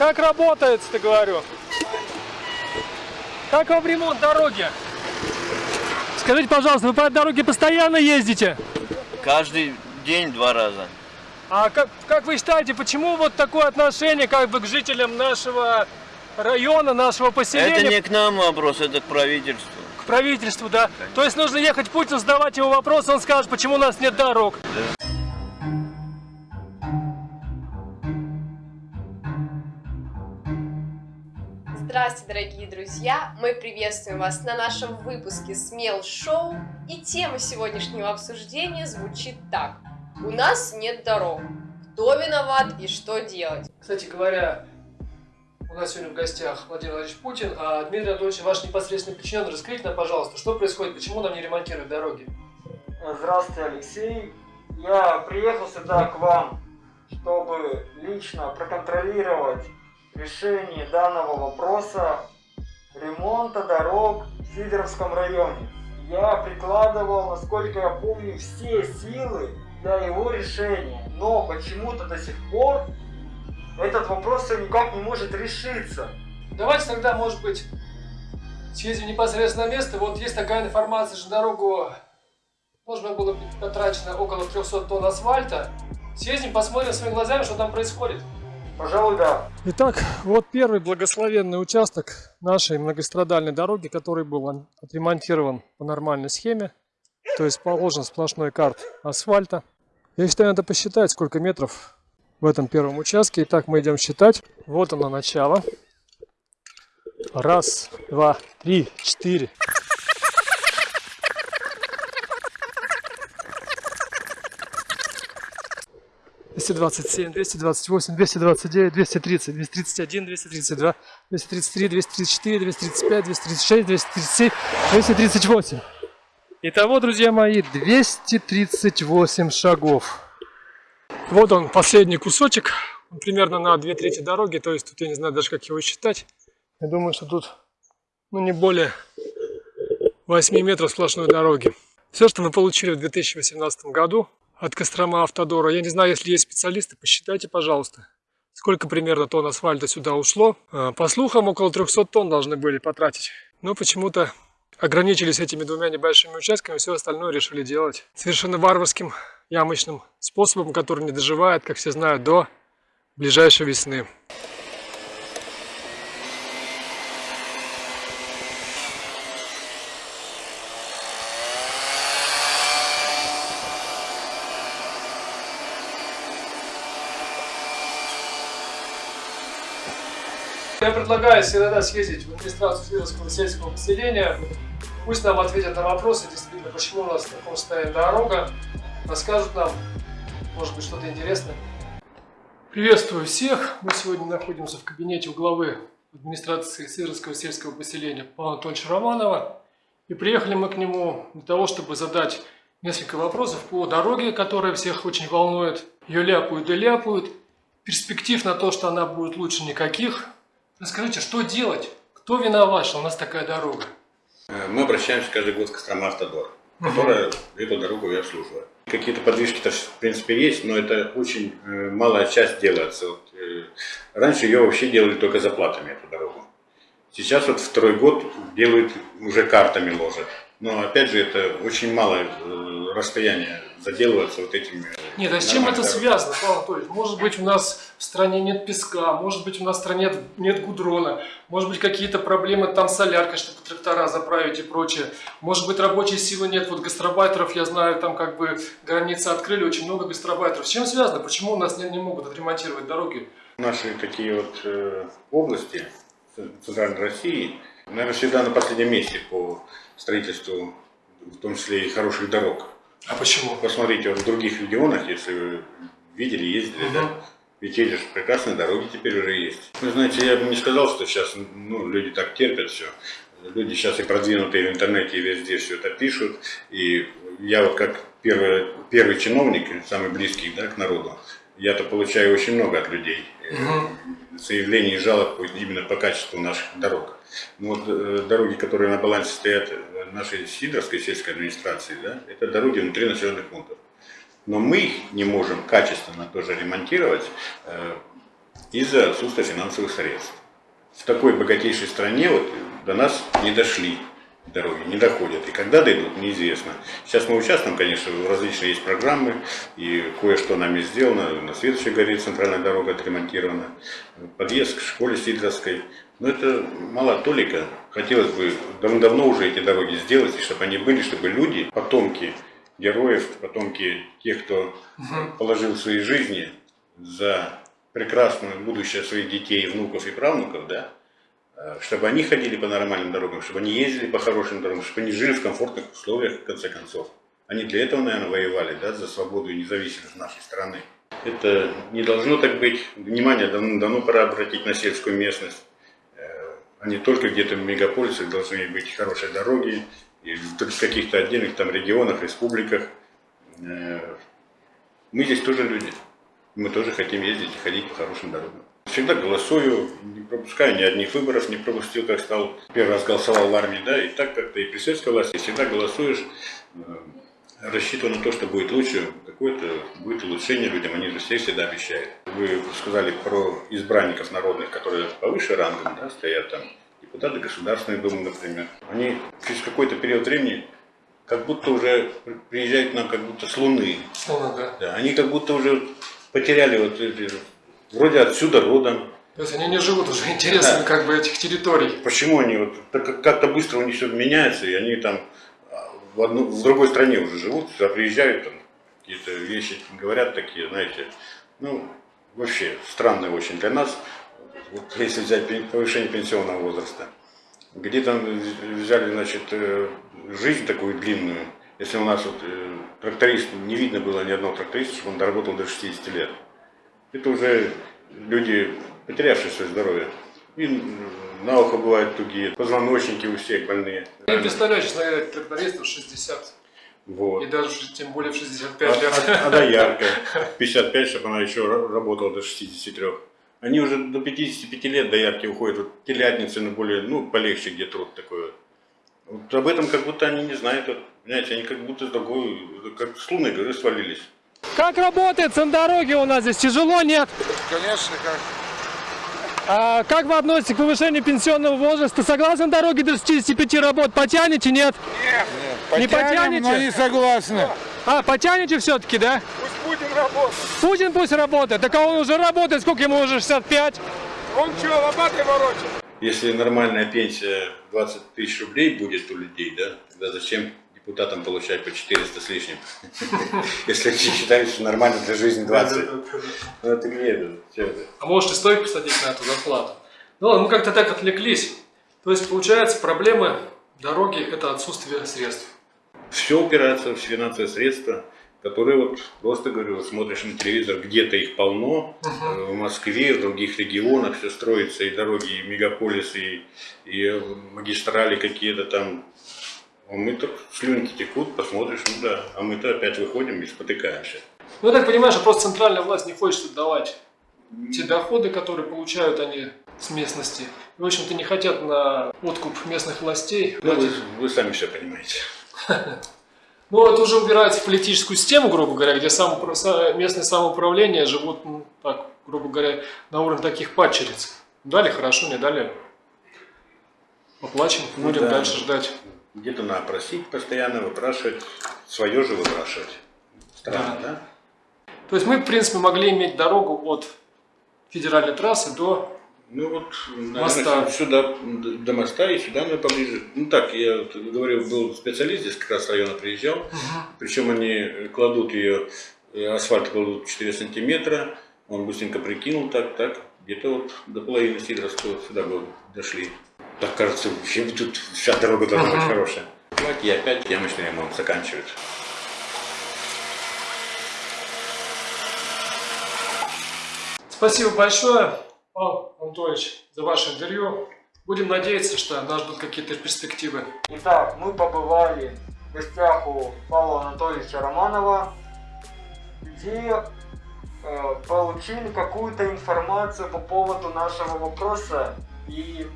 Как работает-то, говорю? Как вам ремонт дороги? Скажите, пожалуйста, вы по этой дороге постоянно ездите? Каждый день два раза. А как, как вы считаете, почему вот такое отношение как бы к жителям нашего района, нашего поселения? Это не к нам вопрос, это к правительству. К правительству, да? То есть нужно ехать Путину, задавать ему вопрос, он скажет, почему у нас нет дорог. Здравствуйте, дорогие друзья! Мы приветствуем вас на нашем выпуске Смел Шоу. И тема сегодняшнего обсуждения звучит так. У нас нет дорог. Кто виноват и что делать? Кстати говоря, у нас сегодня в гостях Владимир Владимирович Путин, а Дмитрий Анатольевич, ваш непосредственный подчиненный, расскажите нам, пожалуйста, что происходит, почему нам не ремонтируют дороги? Здравствуйте, Алексей. Я приехал сюда к вам, чтобы лично проконтролировать решение данного вопроса ремонта дорог в Сидоровском районе. Я прикладывал, насколько я помню, все силы для его решения, но почему-то до сих пор этот вопрос никак не может решиться. Давайте тогда, может быть, съездим непосредственно на место. Вот есть такая информация, что дорогу должно было потрачено около 300 тонн асфальта. Съездим, посмотрим своими глазами, что там происходит. Пожалуй, да. Итак, вот первый благословенный участок нашей многострадальной дороги, который был отремонтирован по нормальной схеме. То есть положен сплошной карт асфальта. Я считаю, надо посчитать, сколько метров в этом первом участке. Итак, мы идем считать. Вот оно начало. Раз, два, три, четыре. 227, 228, 229, 230, 231, 232, 233, 234, 235, 236, 237, 238. Итого, друзья мои, 238 шагов. Вот он, последний кусочек. Он примерно на две трети дороги, то есть тут я не знаю даже, как его считать. Я думаю, что тут ну, не более 8 метров сплошной дороги. Все, что мы получили в 2018 году, от Кострома Автодора. Я не знаю, если есть специалисты, посчитайте, пожалуйста, сколько примерно тонн асфальта сюда ушло. А, по слухам, около 300 тонн должны были потратить. Но почему-то ограничились этими двумя небольшими участками, все остальное решили делать совершенно варварским ямочным способом, который не доживает, как все знают, до ближайшей весны. Я предлагаю иногда съездить в администрацию Свердловского сельского поселения. Пусть нам ответят на вопросы, действительно, почему у нас в таком состоянии дорога. Расскажут нам, может быть, что-то интересное. Приветствую всех. Мы сегодня находимся в кабинете у главы администрации Свердловского сельского поселения Павла Анатольевича Романова. И приехали мы к нему для того, чтобы задать несколько вопросов по дороге, которая всех очень волнует. Ее ляпают и ляпают. Перспектив на то, что она будет лучше никаких. Расскажите, что делать? Кто виноват, что у нас такая дорога? Э, мы обращаемся каждый год к Кострома Автодор, которая угу. эту дорогу и обслуживает. Какие-то подвижки-то в принципе есть, но это очень э, малая часть делается. Вот, э, раньше ее вообще делали только заплатами, эту дорогу. Сейчас вот второй год делают, уже картами ложат. Но опять же это очень малое расстояние заделываться вот этими... Нет, а с чем это связано, Павел Анатольевич? Может быть, у нас в стране нет песка, может быть, у нас в стране нет гудрона, может быть, какие-то проблемы там с соляркой, чтобы трактора заправить и прочее. Может быть, рабочей силы нет, вот гастробайтеров, я знаю, там как бы границы открыли, очень много гастробайтеров. С чем связано? Почему у нас не, не могут отремонтировать дороги? Наши такие вот э, области Центральной России, наверное, всегда на последнем месте по строительству, в том числе и хороших дорог. А почему? Посмотрите, вот в других регионах, если вы видели, ездили, угу. да, ведь эти же прекрасные дороги теперь уже есть. Вы знаете, я бы не сказал, что сейчас ну, люди так терпят все. Люди сейчас и продвинутые в интернете, и везде все это пишут. И я вот как первый, первый чиновник, самый близкий да, к народу, я-то получаю очень много от людей угу. заявлений и жалоб именно по качеству наших дорог. Ну вот э, дороги, которые на балансе стоят нашей Сидорской сельской администрации, да, это дороги внутри населенных пунктов. Но мы их не можем качественно тоже ремонтировать э, из-за отсутствия финансовых средств. В такой богатейшей стране вот до нас не дошли дороги, не доходят. И когда дойдут, неизвестно. Сейчас мы участвуем, конечно, различные есть программы, и кое-что нами сделано. На следующей горе центральная дорога отремонтирована, подъезд к школе Сидоровской. Но это мало толика. Хотелось бы давно уже эти дороги сделать, и чтобы они были, чтобы люди, потомки героев, потомки тех, кто положил свои жизни за прекрасное будущее своих детей, внуков и правнуков, да, э, чтобы они ходили по нормальным дорогам, чтобы они ездили по хорошим дорогам, чтобы они жили в комфортных условиях, в конце концов. Они для этого, наверное, воевали, да, за свободу и независимость нашей страны. Это не должно так быть. Внимание давно, давно пора обратить на сельскую местность. Э, А только где-то в мегаполисах должны быть хорошие дороги, и в каких-то отдельных там регионах, республиках. Э, Мы здесь тоже люди. Мы тоже хотим ездить и ходить по хорошим дорогам. Всегда голосую, не пропускаю ни одних выборов, не пропустил, как стал. Первый раз голосовал в армии, да, и так как-то и при советской власти всегда голосуешь, э, рассчитывая на то, что будет лучше, какое-то будет улучшение людям, они же все всегда обещают. Вы сказали про избранников народных, которые повыше рангом, да, стоят там, депутаты Государственной Думы, например. Они через какой-то период времени как будто уже приезжают к нам как будто с Луны. Ну, да. Да, они как будто уже потеряли вот эти, вроде отсюда родом. То есть они не живут уже интересами Да. как бы этих территорий. Почему они вот как-то быстро у них все меняется, и они там а, в, одну, в другой стране уже живут, сюда приезжают, там какие-то вещи говорят такие, знаете, ну, вообще странные очень для нас, вот если взять повышение пенсионного возраста. Где там взяли, значит, э, жизнь такую длинную, если у нас вот э, тракторист, не видно было ни одного тракториста, чтобы он доработал до 60 лет. Это уже люди, потерявшие свое здоровье. И на ухо бывают тугие, позвоночники у всех больные. Не представляю, честно говоря, трактористов 60. Вот. И даже тем более в А, 65 лет. а- а доярка 55, чтобы она еще ра- работала до 63. Они уже до 55 лет доярки уходят. Вот телятницы, ну, более, ну, полегче, где труд такой. вот. Об этом как будто они не знают. Вот, понимаете, они как будто с другой, как с лунной горы свалились. Как работает на дороге у нас здесь? Тяжело, нет? Конечно, как. А как вы относитесь к повышению пенсионного возраста? Согласны дороги до 65 работ? Потянете, нет? Не потянете? но не согласны. А, потянете все-таки, да? Пусть Путин работает. Путин пусть работает. Так а он уже работает, сколько ему уже 65? Он что, лопатой ворочает? Если нормальная пенсия 20 тысяч рублей будет у людей, да, тогда зачем депутатам получать по 400 с лишним? Если они считают, что нормально для жизни 20. Ну это где это? А может и стоит посадить на эту зарплату? Ну ладно, мы как-то так отвлеклись. То есть, получается, проблемы дороги – это отсутствие средств. Все упирается в финансовые средства, которые вот просто говорю, смотришь на телевизор, где-то их полно, э, в Москве, в других регионах все строится, и дороги, и мегаполисы, и, и магистрали какие-то там. А мы тут слюнки текут, посмотришь, ну да, а мы-то опять выходим и спотыкаемся. Ну, я так понимаю, что просто центральная власть не хочет отдавать те доходы, которые получают они с местности. В общем-то, не хотят на откуп местных властей Ну, вы, вы сами все понимаете. Ну, это уже упирается в политическую систему, грубо говоря, где самоупра- са- местное самоуправление живут, ну, так, грубо говоря, на уровне таких падчериц. Дали хорошо, не дали. Поплачем, Ну будем да. дальше ждать. Где-то надо просить постоянно, выпрашивать, свое же выпрашивать. Странно, Да. да? То есть мы, в принципе, могли иметь дорогу от федеральной трассы до... Ну вот, наверное, Моста. сюда, до моста и сюда мы поближе. Ну так, я вот говорю, был специалист здесь как раз района приезжал, причем они кладут ее, э, асфальт кладут 4 сантиметра, он быстренько прикинул так, так, где-то вот до половины Сидоровского сюда бы дошли. Так кажется, вообще тут вся дорога должна быть хорошая. И опять ямочный ремонт заканчивают. Спасибо большое, Павел Анатольевич, за ваше интервью. Будем надеяться, что нас ждут какие-то перспективы. Итак, мы побывали в гостях у Павла Анатольевича Романова, где э, получили какую-то информацию по поводу нашего вопроса. И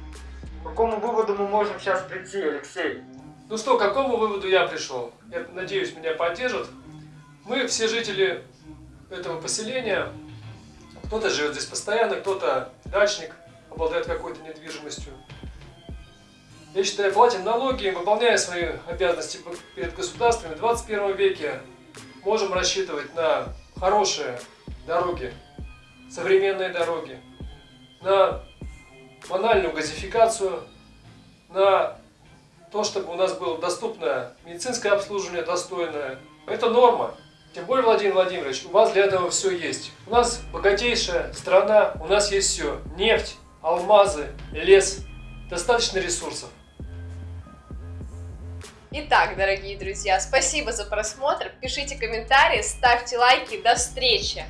к какому выводу мы можем сейчас прийти, Алексей? Ну что, к какому выводу я пришел? Я надеюсь, меня поддержат. Мы, все жители этого поселения, Кто-то живет здесь постоянно, кто-то дачник, обладает какой-то недвижимостью. Я считаю, платим налоги, выполняя свои обязанности перед государством в 21 веке, можем рассчитывать на хорошие дороги, современные дороги, на банальную газификацию, на то, чтобы у нас было доступное медицинское обслуживание, достойное. Это норма. Тем более, Владимир Владимирович, у вас для этого все есть. У нас богатейшая страна, у нас есть все. Нефть, алмазы, лес, достаточно ресурсов. Итак, дорогие друзья, спасибо за просмотр. Пишите комментарии, ставьте лайки. До встречи!